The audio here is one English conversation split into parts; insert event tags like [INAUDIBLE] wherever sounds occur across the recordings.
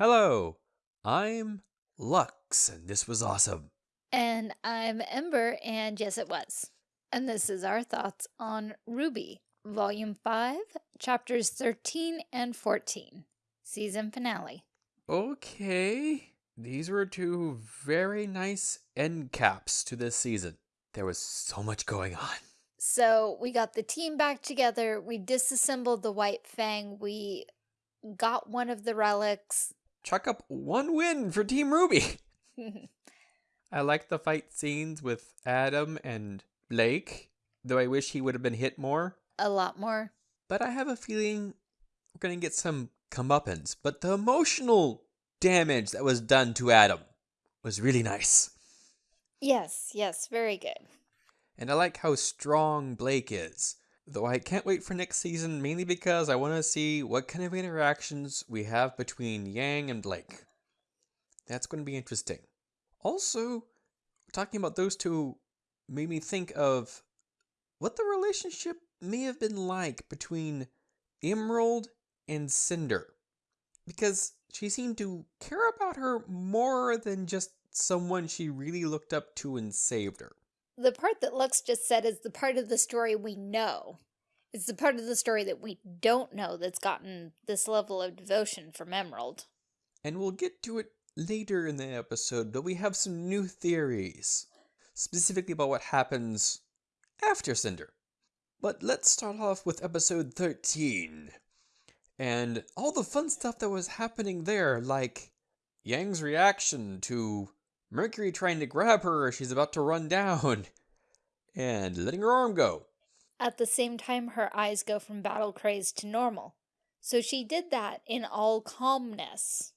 Hello, I'm Lux, and this was awesome. And I'm Ember, and yes, it was. And this is our thoughts on RWBY, Volume 5, Chapters 13 and 14, Season Finale. Okay, these were two very nice end caps to this season. There was so much going on. So we got the team back together, we disassembled the White Fang, we got one of the relics. Chuck up one win for Team RWBY. [LAUGHS] I like the fight scenes with Adam and Blake, though I wish he would have been hit more. A lot more. But I have a feeling we're going to get some comeuppance. But the emotional damage that was done to Adam was really nice. Yes, yes, very good. And I like how strong Blake is. Though I can't wait for next season mainly because I want to see what kind of interactions we have between Yang and Blake. That's going to be interesting. Also, talking about those two made me think of what the relationship may have been like between Emerald and Cinder. Because she seemed to care about her more than just someone she really looked up to and saved her. The part that Lux just said is the part of the story we know. It's the part of the story that we don't know that's gotten this level of devotion from Emerald. And we'll get to it later in the episode, but we have some new theories, specifically about what happens after Cinder. But let's start off with episode 13. And all the fun stuff that was happening there, like Yang's reaction to Mercury trying to grab her as she's about to run down, [LAUGHS] and letting her arm go. At the same time, her eyes go from battle crazed to normal. So she did that in all calmness.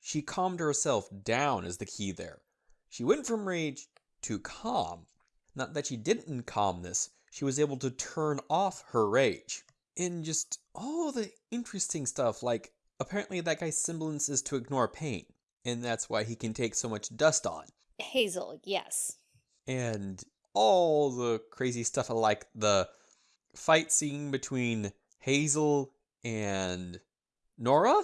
She calmed herself down is the key there. She went from rage to calm. Not that she didn't calm this, she was able to turn off her rage. And just all the interesting stuff, like apparently that guy's semblance is to ignore pain, and that's why he can take so much dust on. Hazel, yes. And all the crazy stuff like the fight scene between Hazel and Nora.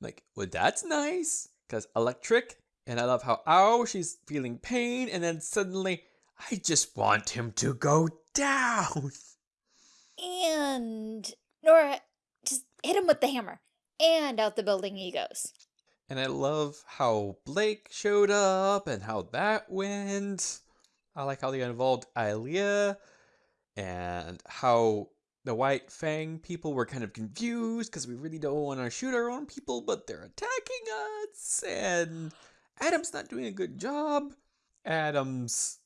Like, well, that's nice because electric, and I love how oh she's feeling pain, and then suddenly I just want him to go down. And Nora just hit him with the hammer, and out the building he goes. And I love how Blake showed up and how that went. I like how they involved Ilia and how the White Fang people were kind of confused because we really don't want to shoot our own people, but they're attacking us. And Adam's not doing a good job. Adam's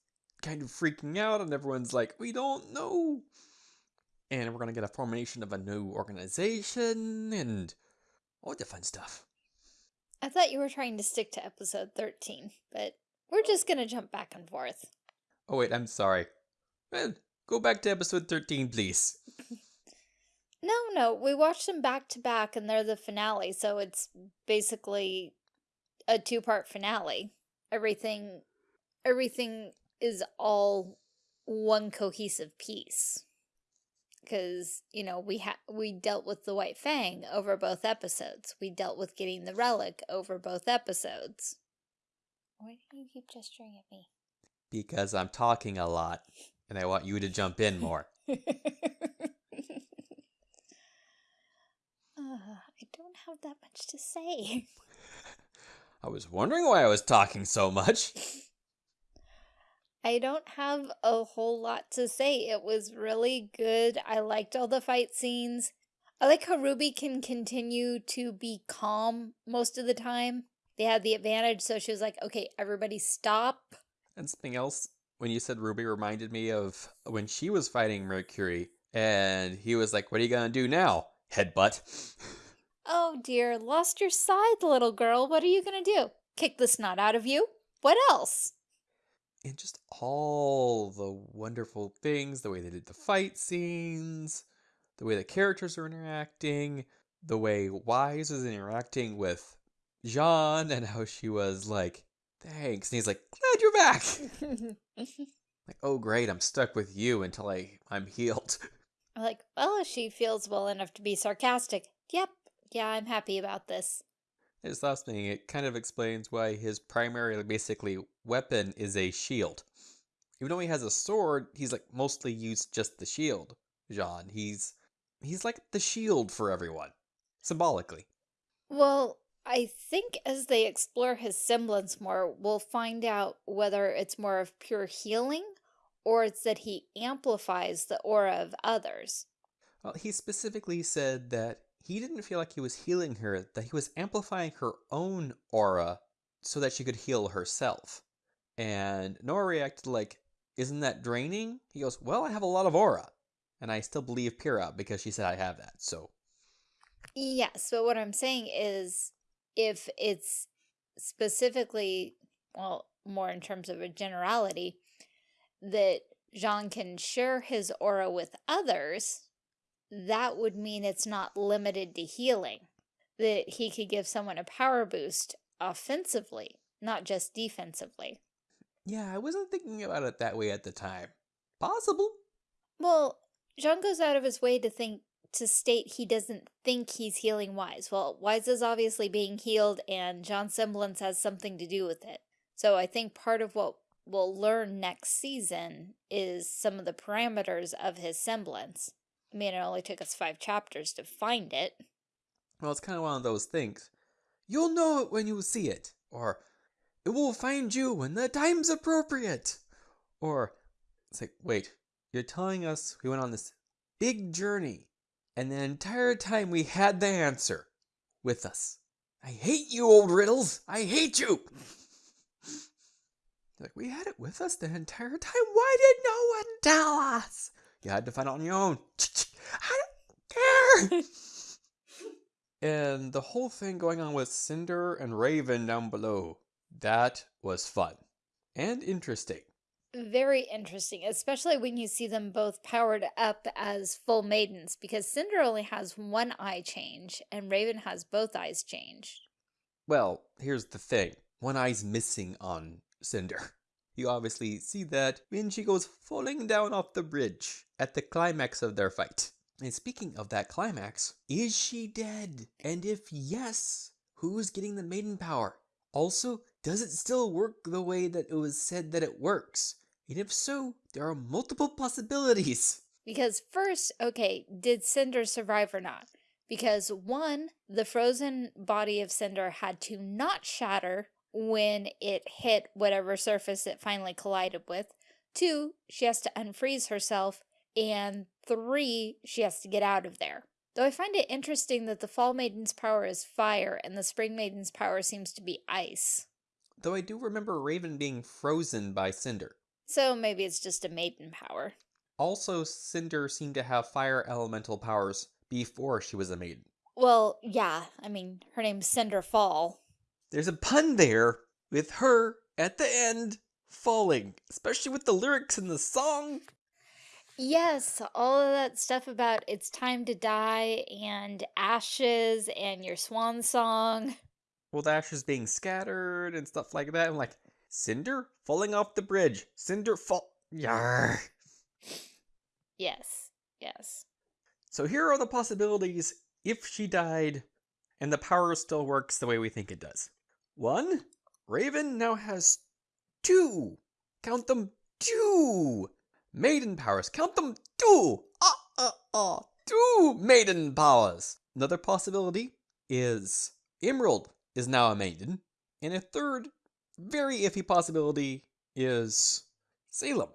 kind of freaking out, and everyone's like, we don't know. And we're going to get a formation of a new organization and all the fun stuff. I thought you were trying to stick to episode 13, but we're just going to jump back and forth. Oh, wait, I'm sorry. Well, go back to episode 13, please. [LAUGHS] no, no, we watched them back to back and they're the finale, so it's basically a two-part finale. Everything, everything is all one cohesive piece. Because, you know, we ha we dealt with the White Fang over both episodes. We dealt with getting the relic over both episodes. Why do you keep gesturing at me? Because I'm talking a lot, and I want you to jump in more. uh, [LAUGHS] I don't have that much to say. [LAUGHS] I was wondering why I was talking so much. [LAUGHS] I don't have a whole lot to say. It was really good. I liked all the fight scenes. I like how Ruby can continue to be calm most of the time. They had the advantage, so she was like, okay, everybody stop. And something else, when you said Ruby, reminded me of when she was fighting Mercury, and he was like, what are you gonna do now? Headbutt. [LAUGHS] Oh dear, lost your side, little girl. What are you gonna do? Kick the snot out of you? What else? And just all the wonderful things, the way they did the fight scenes, the way the characters are interacting, the way Weiss was interacting with Jaune, and how she was like, thanks. And he's like, glad you're back. [LAUGHS] like, oh great, I'm stuck with you until I, I'm healed. [LAUGHS] Like, well, if she feels well enough to be sarcastic. Yep, yeah, I'm happy about this. His last thing, it kind of explains why his primary, basically, weapon is a shield. Even though he has a sword, he's like mostly used just the shield. Jaune, he's he's like the shield for everyone, symbolically. Well, I think as they explore his semblance more, we'll find out whether it's more of pure healing or it's that he amplifies the aura of others. Well, he specifically said that he didn't feel like he was healing her, that he was amplifying her own aura so that she could heal herself. And Nora reacted like, Isn't that draining? He goes, Well, I have a lot of aura. And I still believe Pyrrha because she said I have that, so. Yes, but what I'm saying is if it's specifically, well, more in terms of a generality, that Jaune can share his aura with others, that would mean it's not limited to healing. That he could give someone a power boost offensively, not just defensively. Yeah, I wasn't thinking about it that way at the time. Possible. Well, Jaune goes out of his way to think to state he doesn't think he's healing Weiss. Well, Weiss is obviously being healed and Jaune's semblance has something to do with it. So I think part of what we'll learn next season is some of the parameters of his semblance. I mean, it only took us five chapters to find it. Well, it's kind of one of those things. You'll know it when you see it. Or, it will find you when the time's appropriate. Or, it's like, wait, you're telling us we went on this big journey and the entire time we had the answer with us. I hate you, old riddles. I hate you. [LAUGHS] like, we had it with us the entire time. Why did no one tell us? You had to find out on your own. [LAUGHS] I don't care. [LAUGHS] and the whole thing going on with Cinder and Raven down below, that was fun and interesting. Very interesting, especially when you see them both powered up as full maidens, because Cinder only has one eye change, and Raven has both eyes changed. Well, here's the thing. One eye's missing on Cinder. [LAUGHS] You obviously see that when she goes falling down off the bridge at the climax of their fight. And speaking of that climax, is she dead? And if yes, who's getting the maiden power? Also, does it still work the way that it was said that it works? And if so, there are multiple possibilities. [LAUGHS] Because first, okay, did Cinder survive or not? Because one, the frozen body of Cinder had to not shatter when it hit whatever surface it finally collided with. Two, she has to unfreeze herself. And three, she has to get out of there. Though I find it interesting that the Fall Maiden's power is fire and the Spring Maiden's power seems to be ice. Though I do remember Raven being frozen by Cinder. So maybe it's just a maiden power. Also, Cinder seemed to have fire elemental powers before she was a maiden. Well, yeah, I mean, her name's Cinder Fall. There's a pun there with her at the end falling, especially with the lyrics in the song. Yes, all of that stuff about it's time to die and ashes and your swan song. [LAUGHS] Well, the ashes being scattered and stuff like that. I'm like, Cinder falling off the bridge. Cinder fall. Yar. Yes, yes. So here are the possibilities if she died and the power still works the way we think it does. One, Raven now has two. Count them two. Maiden powers. Count them two. Ah, ah, ah. Two maiden powers. Another possibility is Emerald is now a maiden. And a third, very iffy possibility is Salem.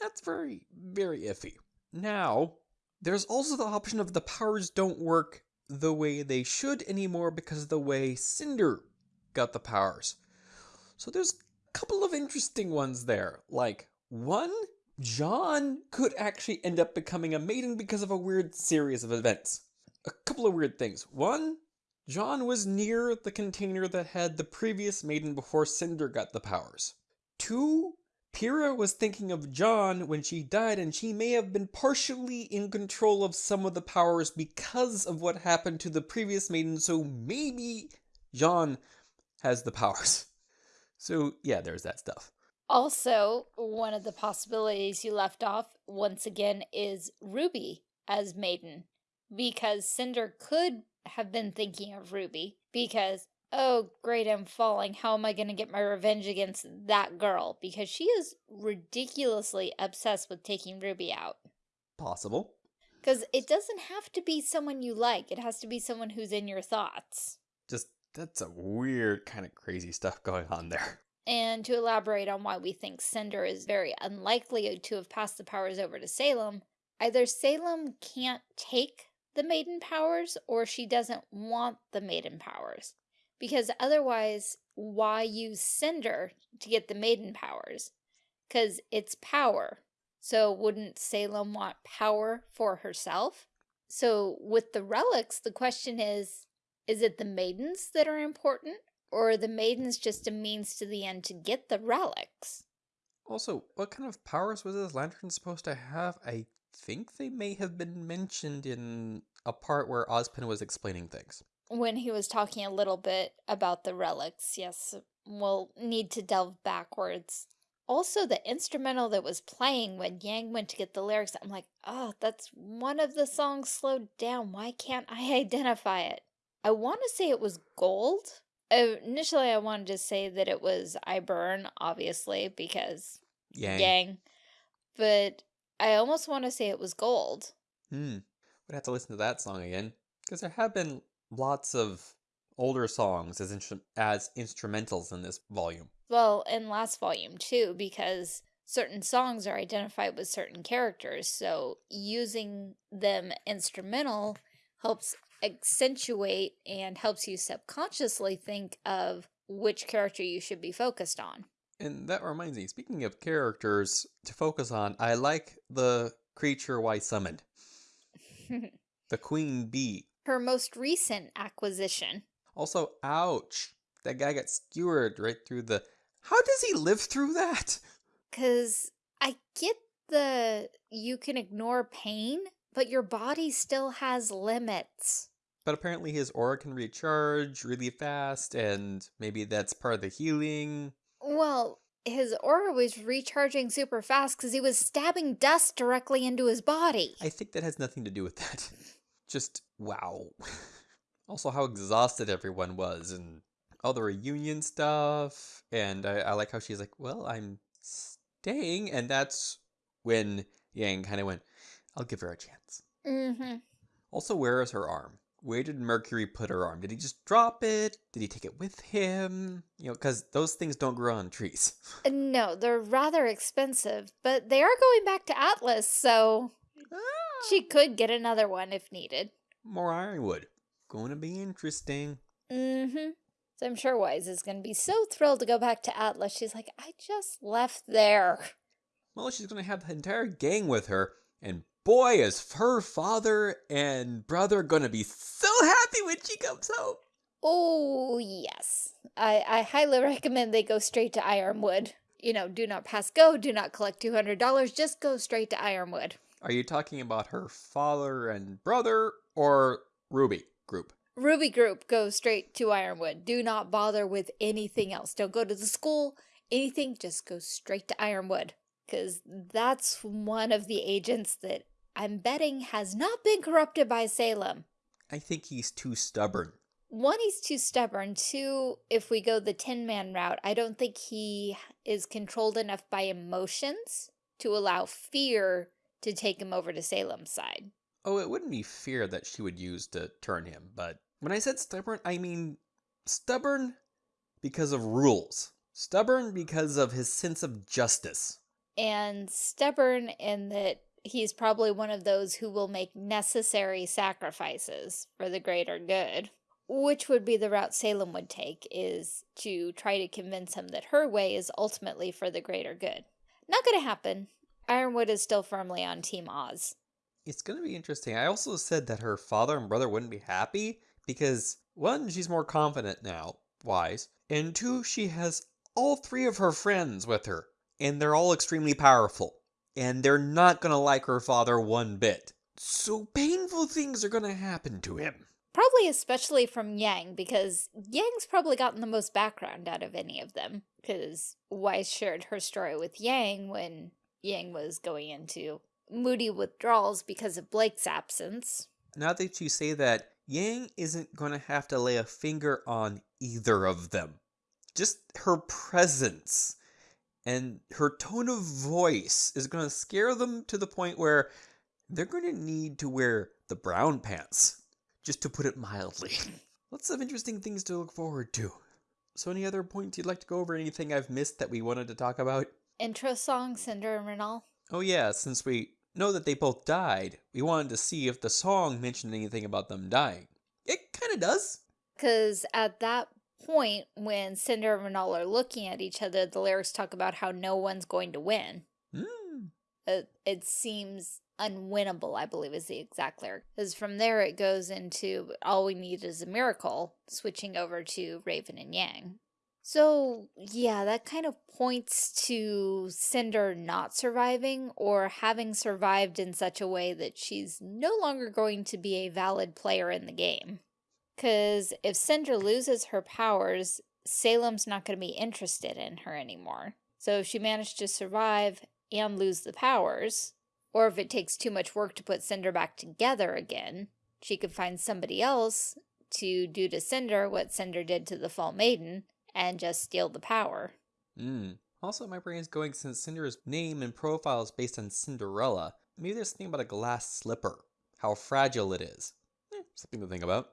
That's very, very iffy. Now, there's also the option of the powers don't work the way they should anymore because of the way Cinder got the powers. So there's a couple of interesting ones there. Like, one, Jaune could actually end up becoming a maiden because of a weird series of events. A couple of weird things. One, Jaune was near the container that had the previous maiden before Cinder got the powers. Two, Pyrrha was thinking of Jaune when she died, and she may have been partially in control of some of the powers because of what happened to the previous maiden, so maybe Jaune has the powers. [LAUGHS] So, yeah, there's that stuff. Also, one of the possibilities you left off, once again, is Ruby as Maiden. Because Cinder could have been thinking of Ruby, because oh, great, I'm falling. How am I going to get my revenge against that girl? Because she is ridiculously obsessed with taking Ruby out. Possible. Because it doesn't have to be someone you like. It has to be someone who's in your thoughts. Just, that's a weird kind of crazy stuff going on there. And to elaborate on why we think Cinder is very unlikely to have passed the powers over to Salem, either Salem can't take the maiden powers or she doesn't want the maiden powers. Because otherwise, why use Cinder to get the maiden powers? Because it's power. So wouldn't Salem want power for herself? So with the relics, the question is, is it the maidens that are important? Or are the maidens just a means to the end to get the relics? Also, what kind of powers was this lantern supposed to have? I think they may have been mentioned in a part where Ozpin was explaining things. When he was talking a little bit about the relics, yes, we'll need to delve backwards. Also, the instrumental that was playing when Yang went to get the lyrics, I'm like, oh, that's one of the songs slowed down. Why can't I identify it? I want to say it was Gold. Initially, I wanted to say that it was I Burn, obviously, because Yang. Yang. But I almost want to say it was Gold. Hmm. We'd have to listen to that song again. Because there have been lots of older songs as, instru as instrumentals in this volume. Well, in last volume too, because certain songs are identified with certain characters, so using them instrumental helps accentuate and helps you subconsciously think of which character you should be focused on. And that reminds me, speaking of characters to focus on, I like the creature Y summoned. [LAUGHS] the queen bee. Her most recent acquisition. Also, ouch. That guy got skewered right through the how does he live through that? [LAUGHS] Because I get the you can ignore pain, but your body still has limits. But apparently his aura can recharge really fast, and maybe that's part of the healing. Well, his aura was recharging super fast because he was stabbing dust directly into his body. I think that has nothing to do with that. [LAUGHS] Just, wow. [LAUGHS] also how exhausted everyone was, and all the reunion stuff. And I, I like how she's like, well, I'm staying. And that's when Yang kind of went, I'll give her a chance. Mm-hmm. Also, where is her arm? Where did Mercury put her arm? Did he just drop it? Did he take it with him? You know, because those things don't grow on trees. [LAUGHS] No, they're rather expensive, but they are going back to Atlas, so she could get another one if needed. More ironwood. Going to be interesting. Mm-hmm. So I'm sure Weiss is going to be so thrilled to go back to Atlas. She's like, I just left there. Well, she's going to have the entire gang with her, and boy, is her father and brother going to be so happy when she comes home. Oh, yes. I, I highly [LAUGHS] recommend they go straight to Ironwood. You know, do not pass go, do not collect $200, just go straight to Ironwood. Are you talking about her father and brother or Ruby group? Ruby group goes straight to Ironwood. Do not bother with anything else. Don't go to the school, anything, just go straight to Ironwood. Because that's one of the agents that I'm betting has not been corrupted by Salem. I think he's too stubborn. One, he's too stubborn. Two, if we go the Tin Man route, I don't think he is controlled enough by emotions to allow fear to take him over to Salem's side. Oh, it wouldn't be fear that she would use to turn him, but when I said stubborn, I mean stubborn because of rules. Stubborn because of his sense of justice. And stubborn in that he's probably one of those who will make necessary sacrifices for the greater good. Which would be the route Salem would take, is to try to convince him that her way is ultimately for the greater good. Not gonna happen. Ironwood is still firmly on Team Oz. It's gonna be interesting. I also said that her father and brother wouldn't be happy because one, she's more confident now, Weiss, and two, she has all three of her friends with her, and they're all extremely powerful, and they're not gonna like her father one bit. So painful things are gonna happen to him. Probably especially from Yang, because Yang's probably gotten the most background out of any of them, because Weiss shared her story with Yang when Yang was going into moody withdrawals because of Blake's absence. Now that you say that, Yang isn't going to have to lay a finger on either of them. Just her presence and her tone of voice is going to scare them to the point where they're going to need to wear the brown pants, just to put it mildly. [LAUGHS] Lots of interesting things to look forward to. So, any other points you'd like to go over? Anything I've missed that we wanted to talk about? Intro song, Cinder and Renal. Oh, yeah, since we know that they both died, we wanted to see if the song mentioned anything about them dying. It kind of does. Because at that point, when Cinder and Renal are looking at each other, the lyrics talk about how no one's going to win. Mm. It, it seems unwinnable, I believe is the exact lyric. Because from there it goes into all we need is a miracle, switching over to Raven and Yang. So, yeah, that kind of points to Cinder not surviving or having survived in such a way that she's no longer going to be a valid player in the game. Because if Cinder loses her powers, Salem's not going to be interested in her anymore. So if she managed to survive and lose the powers, or if it takes too much work to put Cinder back together again, she could find somebody else to do to Cinder what Cinder did to the Fall Maiden and just steal the power. Mm. Also, my brain is going since Cinder's name and profile is based on Cinderella. Maybe there's something about a glass slipper, how fragile it is. Eh, something to think about.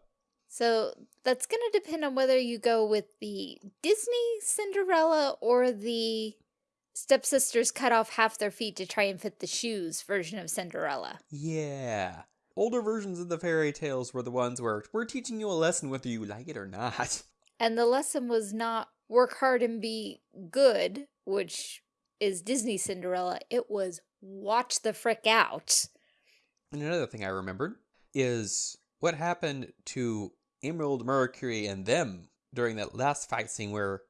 So that's going to depend on whether you go with the Disney Cinderella or the stepsisters cut off half their feet to try and fit the shoes version of Cinderella. Yeah. Older versions of the fairy tales were the ones where we're teaching you a lesson whether you like it or not. [LAUGHS] And the lesson was not work hard and be good, which is Disney Cinderella. It was watch the frick out. And another thing I remembered is what happened to Emerald, Mercury, and them during that last fight scene where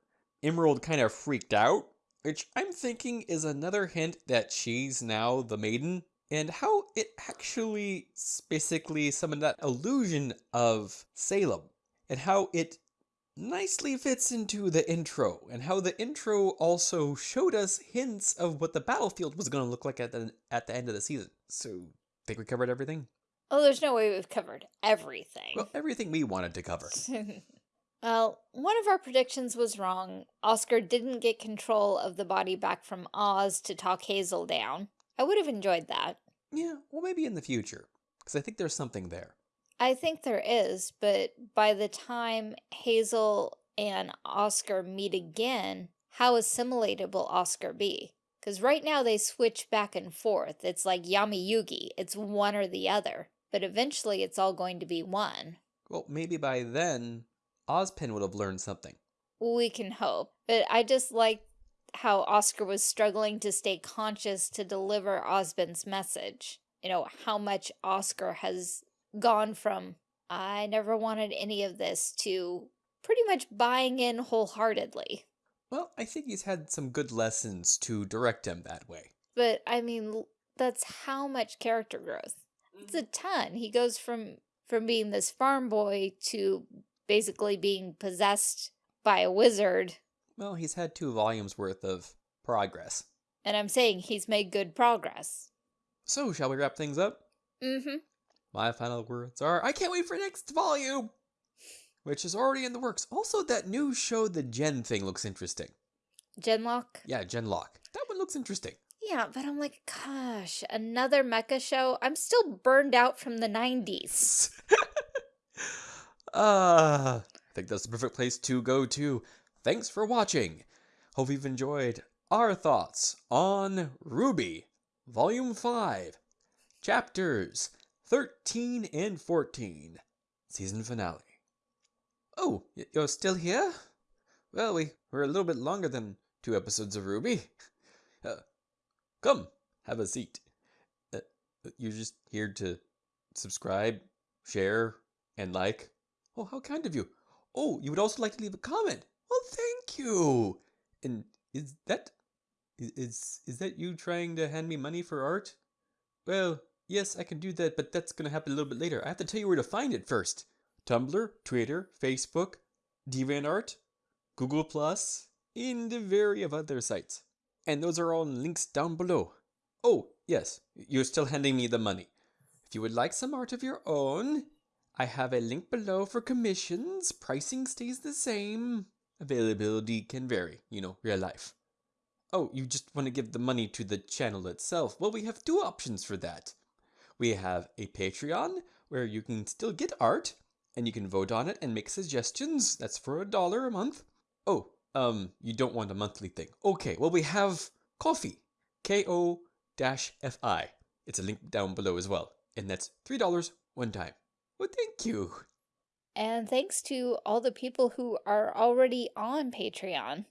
Emerald kind of freaked out, which I'm thinking is another hint that she's now the maiden, and how it actually basically summoned that illusion of Salem, and how it nicely fits into the intro, and how the intro also showed us hints of what the battlefield was going to look like at the, at the end of the season. So, think we covered everything? Oh, there's no way we've covered everything. Well, everything we wanted to cover. [LAUGHS] well, one of our predictions was wrong. Oscar didn't get control of the body back from Oz to talk Hazel down. I would have enjoyed that. Yeah, well, maybe in the future, because I think there's something there. I think there is, but by the time Hazel and Oscar meet again, how assimilated will Oscar be? Because right now they switch back and forth. It's like Yami Yugi. It's one or the other. But eventually it's all going to be one. Well, maybe by then, Ozpin would have learned something. We can hope. But I just like how Oscar was struggling to stay conscious to deliver Ozpin's message. You know, how much Oscar has gone from, I never wanted any of this, to pretty much buying in wholeheartedly. Well, I think he's had some good lessons to direct him that way. But, I mean, that's how much character growth. It's a ton. He goes from from being this farm boy to basically being possessed by a wizard. Well, he's had two volumes worth of progress. And I'm saying he's made good progress. So, shall we wrap things up? Mm-hmm. My final words are, I can't wait for next volume! Which is already in the works. Also, that new show, The Gen thing, looks interesting. Genlock? Yeah, Genlock. That one looks interesting. Yeah, but I'm like, gosh, another mecha show? I'm still burned out from the 90s. uh, [LAUGHS] I think that's the perfect place to go to. Thanks for watching. Hope you've enjoyed our thoughts on RWBY, Volume 5, Chapters 13 and 14, Season Finale. Oh, you're still here? Well, we were a little bit longer than two episodes of RWBY. [LAUGHS] Uh, Come, have a seat. Uh, you're just here to subscribe, share, and like. Oh, how kind of you. Oh, you would also like to leave a comment. Well, thank you. And is that is is that you trying to hand me money for art? Well, yes, I can do that, but that's going to happen a little bit later. I have to tell you where to find it first. Tumblr, Twitter, Facebook, DeviantArt, Google Plus, and a variety of other sites and those are all links down below. Oh, yes, you're still handing me the money. If you would like some art of your own, I have a link below for commissions. Pricing stays the same. Availability can vary, you know, real life. Oh, you just want to give the money to the channel itself? Well, we have two options for that. We have a Patreon where you can still get art and you can vote on it and make suggestions. That's for a dollar a month. Oh, um, you don't want a monthly thing. Okay, well, we have coffee, Ko-fi. It's a link down below as well. And that's $3 one time. Well, thank you. And thanks to all the people who are already on Patreon.